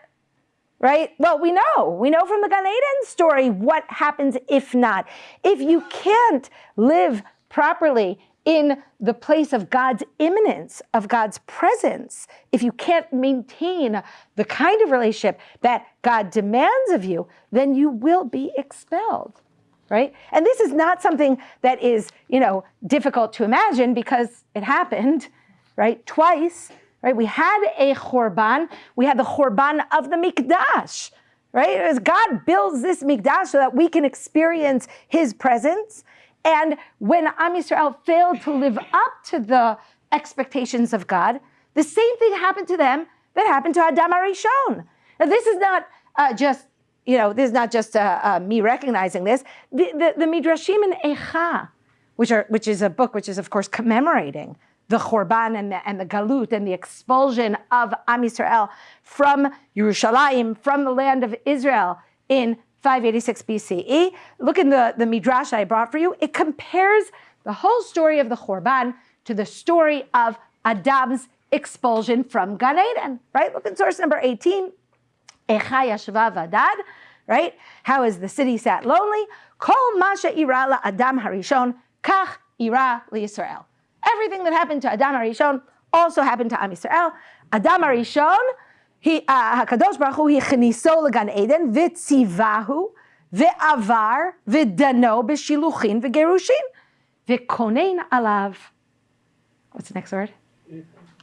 right? Well, we know, we know from the Gan story what happens if not. If you can't live properly in the place of God's immanence, of God's presence, if you can't maintain the kind of relationship that God demands of you, then you will be expelled, right? And this is not something that is, you know, difficult to imagine because it happened, right? Twice, right? We had a Chorban, we had the Chorban of the Mikdash, right? As God builds this Mikdash so that we can experience his presence, and when Am Yisrael failed to live up to the expectations of God, the same thing happened to them that happened to Adam Arishon. Now, this is not uh, just, you know, this is not just uh, uh, me recognizing this. The, the, the Midrashim in Echa, which, are, which is a book which is, of course, commemorating the Chorban and the, and the Galut and the expulsion of Am Yisrael from Yerushalayim, from the land of Israel in 586 BCE. Look in the, the Midrash I brought for you. It compares the whole story of the Chorban to the story of Adam's expulsion from Gan Eden, right? Look at source number 18. Echa yashva vadad, right? How is the city sat lonely? Kol masha ira Adam harishon, kach ira Yisrael. Everything that happened to Adam Arishon also happened to Am Yisrael. Adam Arishon, he, uh, HaKadosh Baruch Hu, he chniso legan Eden, vitzivahu, ve'avar, ve'dano, b'shiluchin, ve'gerushin, ve'konen alav. What's the next word?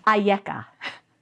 Ayeka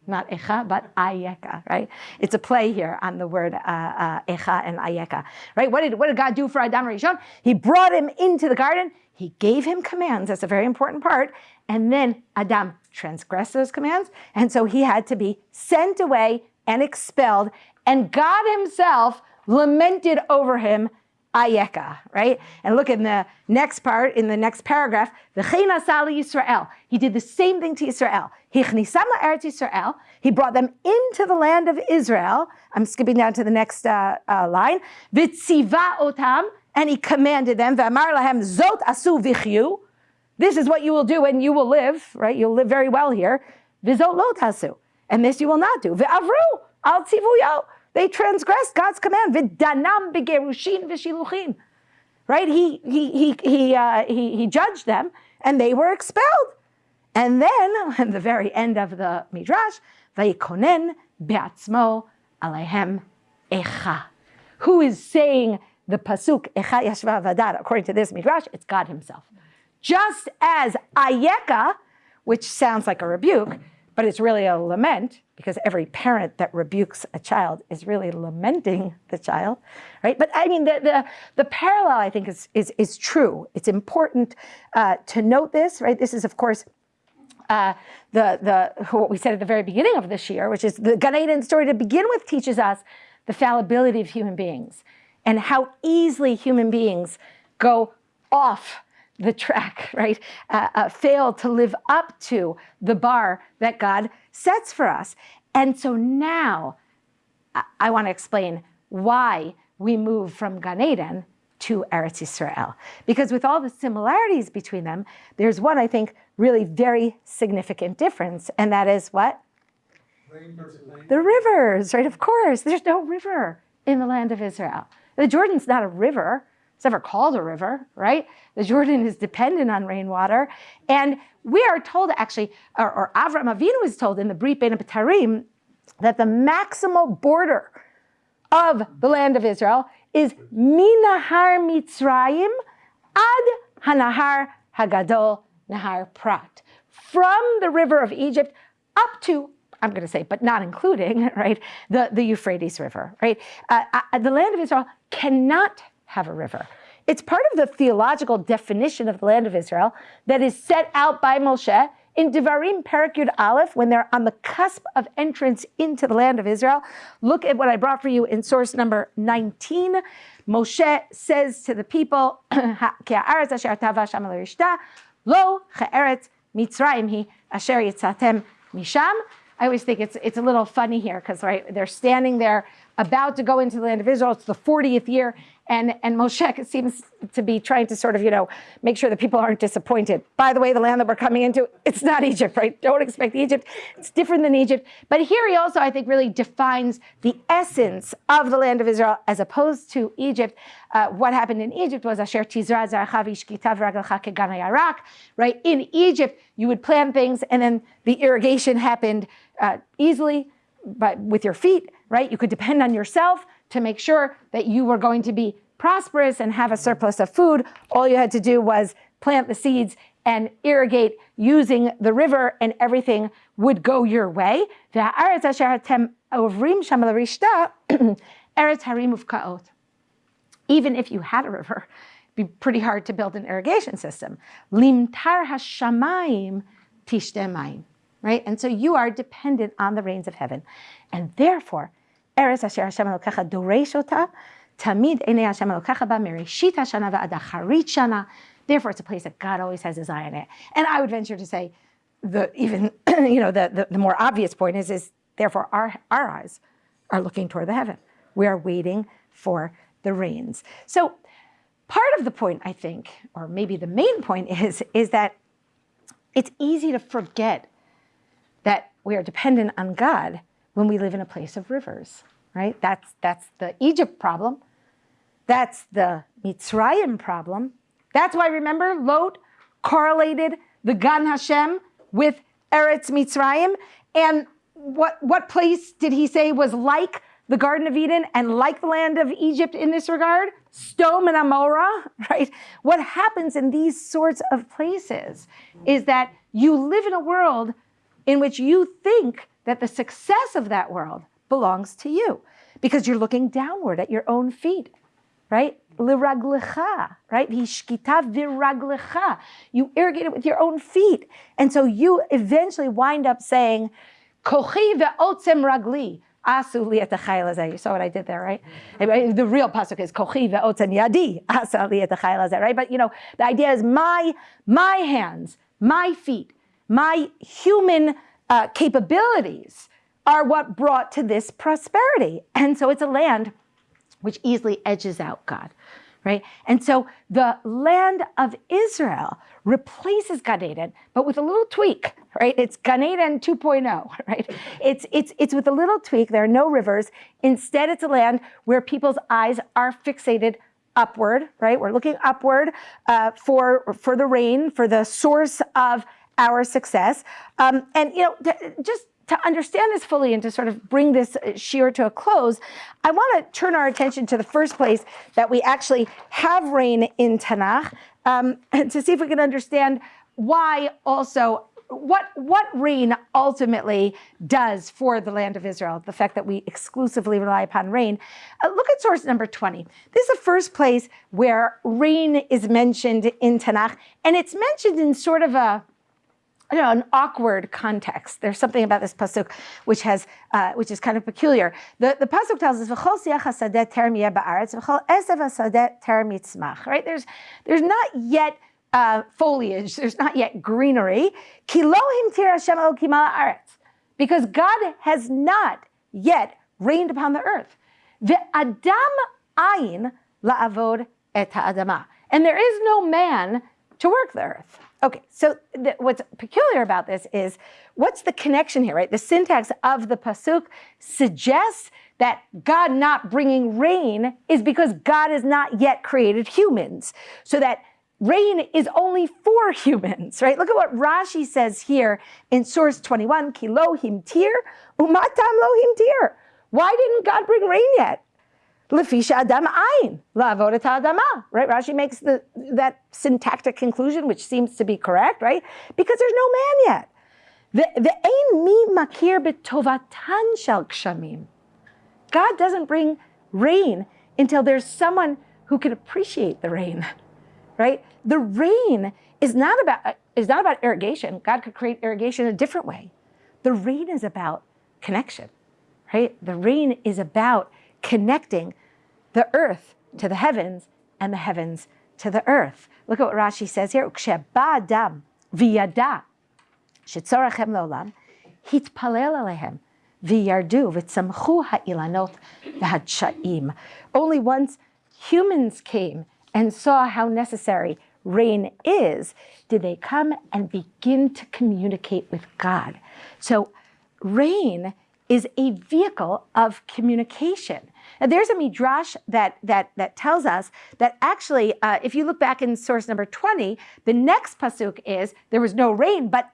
not Echa, but Ayeka, right? It's a play here on the word uh, uh, Echa and Ayeka, right? What did, what did God do for Adam Rishon? He brought him into the garden. He gave him commands. That's a very important part. And then Adam transgressed those commands. And so he had to be sent away and expelled. And God himself lamented over him Ayeka, right? And look in the next part, in the next paragraph, Yisrael. He did the same thing to Israel. Israel. He brought them into the land of Israel. I'm skipping down to the next uh, uh, line. Vitziva otam, and he commanded them, V'amar lahem zot asu vichyu. This is what you will do and you will live, right? You'll live very well here. Vizot lo tasu. And this you will not do. Ve'avru al tzivuyo. They transgressed God's command. V'danam begerushin v'shiluchin. Right? He, he, he, he, uh, he, he judged them and they were expelled. And then, [laughs] at the very end of the Midrash, Vayikonen be'atzmo alehem echa. Who is saying the pasuk echa yashva vadad? According to this Midrash, it's God himself. Just as ayeka, which sounds like a rebuke, but it's really a lament because every parent that rebukes a child is really lamenting the child, right? But I mean, the, the, the parallel I think is, is, is true. It's important uh, to note this, right? This is of course uh, the, the, what we said at the very beginning of this year, which is the Gan story to begin with teaches us the fallibility of human beings and how easily human beings go off the track, [laughs] right? Uh, uh, fail to live up to the bar that God sets for us. And so now I, I want to explain why we move from Gan Eden to Eretz Israel. Because with all the similarities between them, there's one, I think, really very significant difference, and that is what? The rivers, right? Of course, there's no river in the land of Israel. The Jordan's not a river. It's never called a river, right? The Jordan is dependent on rainwater. And we are told actually, or, or Avram Avinu is told in the Brit Bein Betarim that the maximal border of the land of Israel is Minahar Mitzrayim ad Hanahar Hagadol Nahar Prat. From the river of Egypt up to I'm going to say, but not including, [laughs] right, the, the Euphrates River, right? Uh, uh, the land of Israel cannot have a river. It's part of the theological definition of the land of Israel that is set out by Moshe in Devarim Parakut Aleph, when they're on the cusp of entrance into the land of Israel. Look at what I brought for you in source number 19. Moshe says to the people, [clears throat] Lo mitzrayim hi asher yitzatem misham. I always think it's, it's a little funny here because right, they're standing there about to go into the land of Israel. It's the 40th year, and, and Moshe seems to be trying to sort of, you know, make sure that people aren't disappointed. By the way, the land that we're coming into, it's not Egypt, right? Don't expect Egypt. It's different than Egypt. But here he also, I think, really defines the essence of the land of Israel as opposed to Egypt. Uh, what happened in Egypt was Asher Tizra right? In Egypt, you would plant things and then the irrigation happened uh, easily but with your feet, right? You could depend on yourself to make sure that you were going to be prosperous and have a surplus of food. All you had to do was plant the seeds and irrigate using the river and everything would go your way. [clears throat] Even if you had a river, it'd be pretty hard to build an irrigation system. Limtar right? And so you are dependent on the rains of heaven. And therefore, Eretz Asher Hashem Elokecha Doresh Ota, Tamid Enei Hashem Elokecha Ba, Mereshit HaShana Va'ad Shana. Therefore, it's a place that God always has his eye on it. And I would venture to say, the even, [clears throat] you know, the, the, the more obvious point is, is therefore our, our eyes are looking toward the heaven. We are waiting for the rains. So part of the point, I think, or maybe the main point is, is that it's easy to forget we are dependent on God when we live in a place of rivers, right? That's, that's the Egypt problem. That's the Mitzrayim problem. That's why, remember, Lot correlated the Gan Hashem with Eretz Mitzrayim. And what, what place did he say was like the Garden of Eden and like the land of Egypt in this regard? Sodom and Amorah, [laughs] right? What happens in these sorts of places is that you live in a world in which you think that the success of that world belongs to you because you're looking downward at your own feet, right? Liraglecha, right? Hishkita viraglecha. You irrigate it with your own feet. And so you eventually wind up saying, Kochi ve'otzem ragli. Asu You saw what I did there, right? The real pasuk is kochi ve'otzem yadi. Asu right? But you know, the idea is my, my hands, my feet, my human uh, capabilities are what brought to this prosperity. And so it's a land which easily edges out God, right? And so the land of Israel replaces Gan Eden, but with a little tweak, right? It's Gan Eden 2.0, [laughs] right? It's, it's, it's with a little tweak. There are no rivers. Instead, it's a land where people's eyes are fixated upward, right? We're looking upward uh, for, for the rain, for the source of our success. Um, and, you know, just to understand this fully and to sort of bring this uh, shiur to a close, I want to turn our attention to the first place that we actually have rain in Tanakh um, [clears throat] to see if we can understand why also what what rain ultimately does for the land of Israel, the fact that we exclusively rely upon rain. Uh, look at source number 20. This is the first place where rain is mentioned in Tanakh, and it's mentioned in sort of a you know, an awkward context. There's something about this pasuk which has, uh, which is kind of peculiar. The, the pasuk tells us, right? There's, there's not yet uh, foliage. There's not yet greenery. Because God has not yet rained upon the earth. The Adam ayin la'avod et ha'adama. And there is no man to work the earth. Okay, so what's peculiar about this is what's the connection here, right? The syntax of the pasuk suggests that God not bringing rain is because God has not yet created humans. So that rain is only for humans, right? Look at what Rashi says here in source 21, Kilohim tir, umatam lohim tir. Why didn't God bring rain yet? Lefisha adam ayin, la'avodat adama, right? Rashi makes the, that syntactic conclusion, which seems to be correct, right? Because there's no man yet. The ein mi makir betovatan shel kshamim. God doesn't bring rain until there's someone who can appreciate the rain, right? The rain is not about is not about irrigation. God could create irrigation a different way. The rain is about connection, right? The rain is about connecting the earth to the heavens and the heavens to the earth. Look at what Rashi says here. Adam v'yada shetzorachem leolam hitpalel alehem v'yardu v'tzamchu ha'ilanot v'hadshaim. Only once humans came and saw how necessary rain is, did they come and begin to communicate with God. So rain is a vehicle of communication. Now, there's a midrash that that that tells us that actually, uh, if you look back in source number 20, the next pasuk is there was no rain, but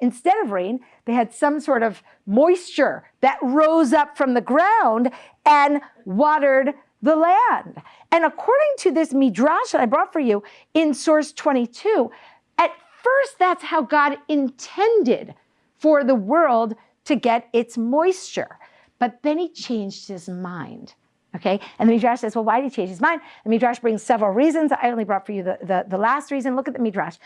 Instead of rain, they had some sort of moisture that rose up from the ground and watered the land. And according to this midrash that I brought for you in source 22, at first that's how God intended for the world to get its moisture. But then he changed his mind. Okay, and the Midrash says, well, why did he change his mind? The Midrash brings several reasons. I only brought for you the, the, the last reason. Look at the Midrash.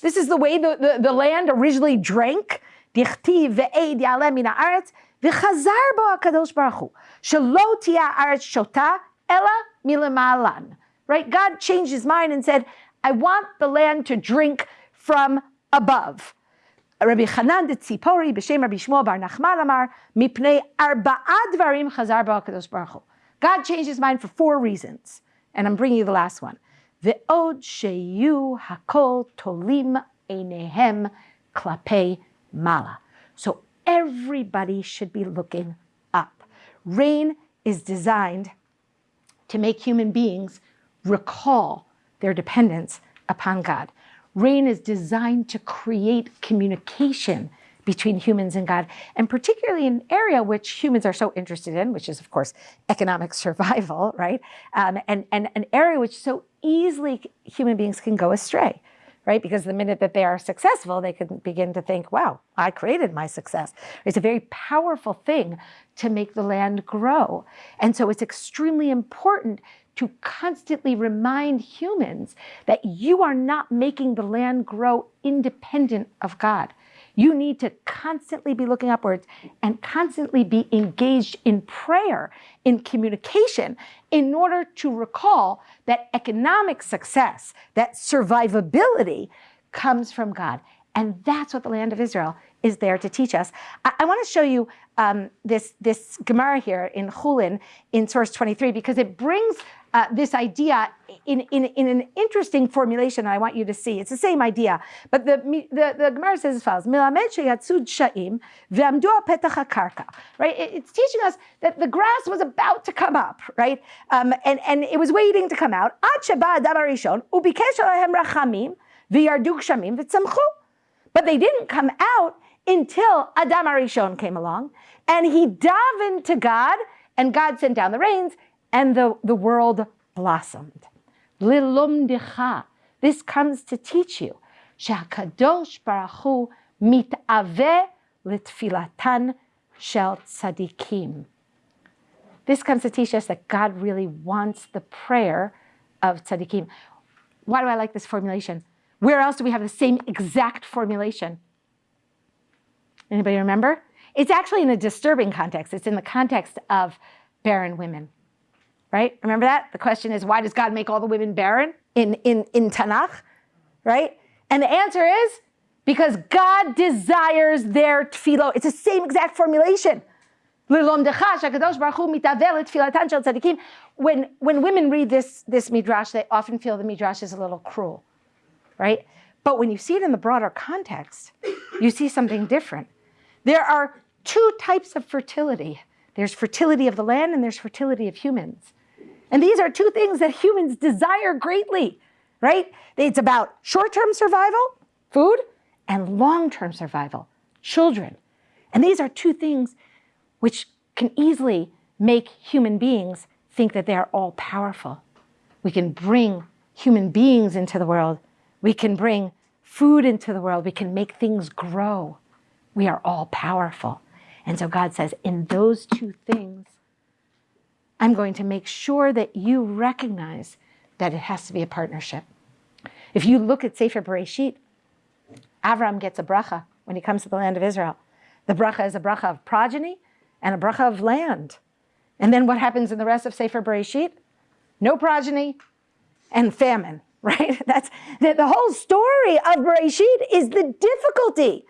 This is the way the, the, the land originally drank. וחזר בו הקדוש ברוך הוא, שלא תהיה הארץ שותה, אלא מלמעלן. Right? God changed his mind and said, I want the land to drink from above. רבי חנן דציפורי בשם רבי שמואל בר נחמן אמר, מפני ארבעה דברים חזר בו הקדוש ברוך הוא. God changed his mind for four reasons, and I'm bringing you the last one. ועוד שיהיו הכל תולים עיניהם כלפי מעלה. So everybody should be looking up. Rain is designed to make human beings recall their dependence upon God. Rain is designed to create communication between humans and God, and particularly an area which humans are so interested in, which is, of course, economic [laughs] survival, right? Um, and, and an area which so easily human beings can go astray, right? Because the minute that they are successful, they can begin to think, wow, I created my success. It's a very powerful thing to make the land grow. And so it's extremely important to constantly remind humans that you are not making the land grow independent of God. You need to constantly be looking upwards and constantly be engaged in prayer, in communication, in order to recall that economic success, that survivability comes from God. And that's what the land of Israel is there to teach us. I, I want to show you um, this, this Gemara here in Chulin in source 23 because it brings uh, this idea in, in, in an interesting formulation I want you to see. It's the same idea, but the, the, the Gemara says as follows, sha'im petach right? It's teaching us that the grass was about to come up, right? Um, and, and it was waiting to come out. Ad sheba adam harishon ubikesh alahem rachamim v'yarduk shamim v'tzamchu. But they didn't come out until Adam Arishon came along and he davened to God and God sent down the rains and the, the world blossomed. Lilumdicha. This comes to teach you. Shakadosh Baruch Hu mitave litfilatan shel tzadikim. This comes to teach us that God really wants the prayer of tzadikim. Why do I like this formulation? Where else do we have the same exact formulation? Anybody remember? It's actually in a disturbing context. It's in the context of barren women right? Remember that? The question is, why does God make all the women barren in, in, in Tanakh, right? And the answer is, because God desires their tefillah. It's the same exact formulation. When, when women read this, this midrash, they often feel the midrash is a little cruel, right? But when you see it in the broader context, you see something different. There are two types of fertility. There's fertility of the land and there's fertility of humans. And these are two things that humans desire greatly, right? It's about short-term survival, food, and long-term survival, children. And these are two things which can easily make human beings think that they are all powerful. We can bring human beings into the world. We can bring food into the world. We can make things grow. We are all powerful. And so God says, in those two things, I'm going to make sure that you recognize that it has to be a partnership. If you look at Sefer Bereshit, Avram gets a bracha when he comes to the land of Israel. The bracha is a bracha of progeny and a bracha of land. And then what happens in the rest of Sefer Bereshit? No progeny and famine, [laughs] right? That's the, the whole story of Bereshit is the difficulty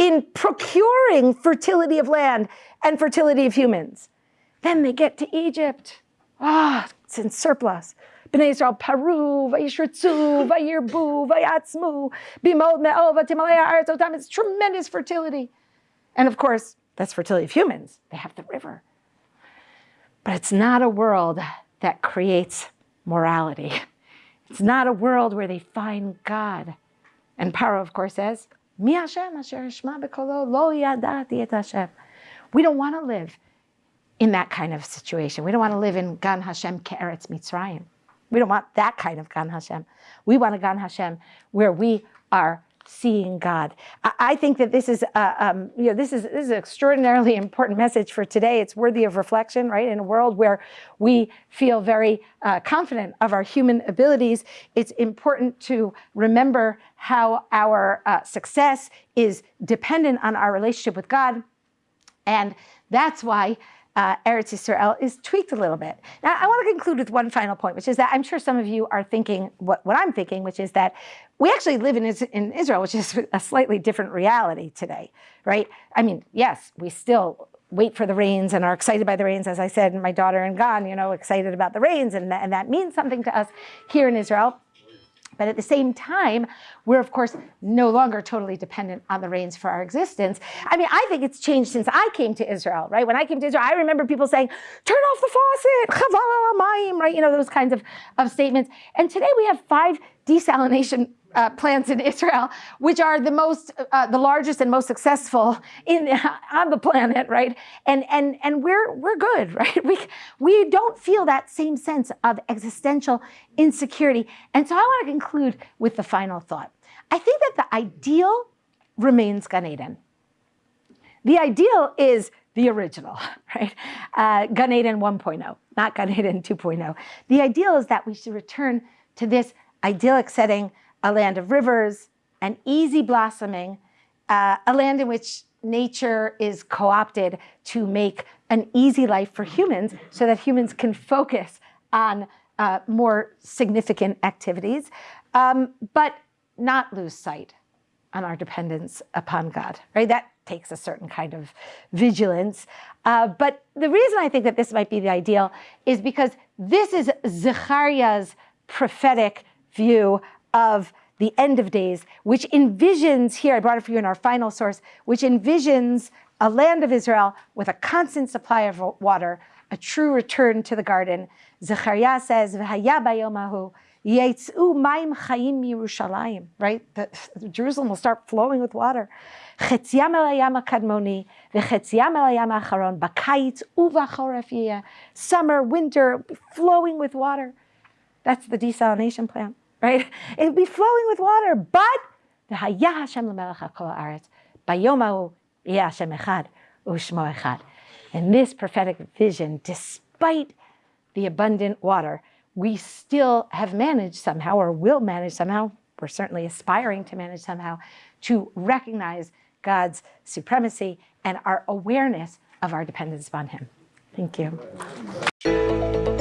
in procuring fertility of land and fertility of humans. Then they get to Egypt. Ah, oh, it's in surplus. Bnei Israel, Paru, Vayishritzu, Vayirbu, Vayatzmu, Bimod Me'ova, Timalaya, Arzotam. It's tremendous fertility. And of course, that's fertility of humans. They have the river. But it's not a world that creates morality. It's not a world where they find God. And Paro, of course, says, Mi Hashem asher bekolo lo yadati et Hashem. We don't want to live in that kind of situation. We don't want to live in Gan Hashem Ke'eretz Mitzrayim. We don't want that kind of Gan Hashem. We want a Gan Hashem where we are seeing God. I, think that this is, uh, um, you know, this is this is an extraordinarily important message for today. It's worthy of reflection, right? In a world where we feel very uh, confident of our human abilities, it's important to remember how our uh, success is dependent on our relationship with God, and that's why uh, Eretz Yisrael is tweaked a little bit. Now, I want to conclude with one final point, which is that I'm sure some of you are thinking what, what I'm thinking, which is that we actually live in, in Israel, which is a slightly different reality today, right? I mean, yes, we still wait for the rains and are excited by the rains. As I said, my daughter in Gan, you know, excited about the rains, and, and that means something to us here in Israel. But at the same time, we're of course no longer totally dependent on the rains for our existence. I mean, I think it's changed since I came to Israel, right? When I came to Israel, I remember people saying, turn off the faucet, right? You know, those kinds of, of statements. And today we have five desalination uh, plants in [laughs] Israel, which are the most, uh, the largest and most successful in [laughs] on the planet, right? And and and we're we're good, [laughs] right? We we don't feel that same sense of existential insecurity. And so I want to conclude with the final thought. I think that the ideal remains Gan Eden. The ideal is the original, right? Uh, Gan Eden 1.0, not Gan Eden 2.0. The ideal is that we should return to this idyllic setting a land of rivers, and easy blossoming, uh, a land in which nature is co-opted to make an easy life for humans so that humans can focus on uh, more significant activities, um, but not lose sight on our dependence upon God, right? That takes a certain kind of vigilance. Uh, but the reason I think that this might be the ideal is because this is Zechariah's prophetic view of the end of days, which envisions here, I brought it for you in our final source, which envisions a land of Israel with a constant supply of water, a true return to the garden. Zechariah says, maim chayim Yerushalayim, right? The, Jerusalem will start flowing with water. Summer, winter, flowing with water. That's the desalination plant right? It would be flowing with water, but echad. In this prophetic vision, despite the abundant water, we still have managed somehow, or will manage somehow, we're certainly aspiring to manage somehow, to recognize God's supremacy and our awareness of our dependence upon Him. Thank you.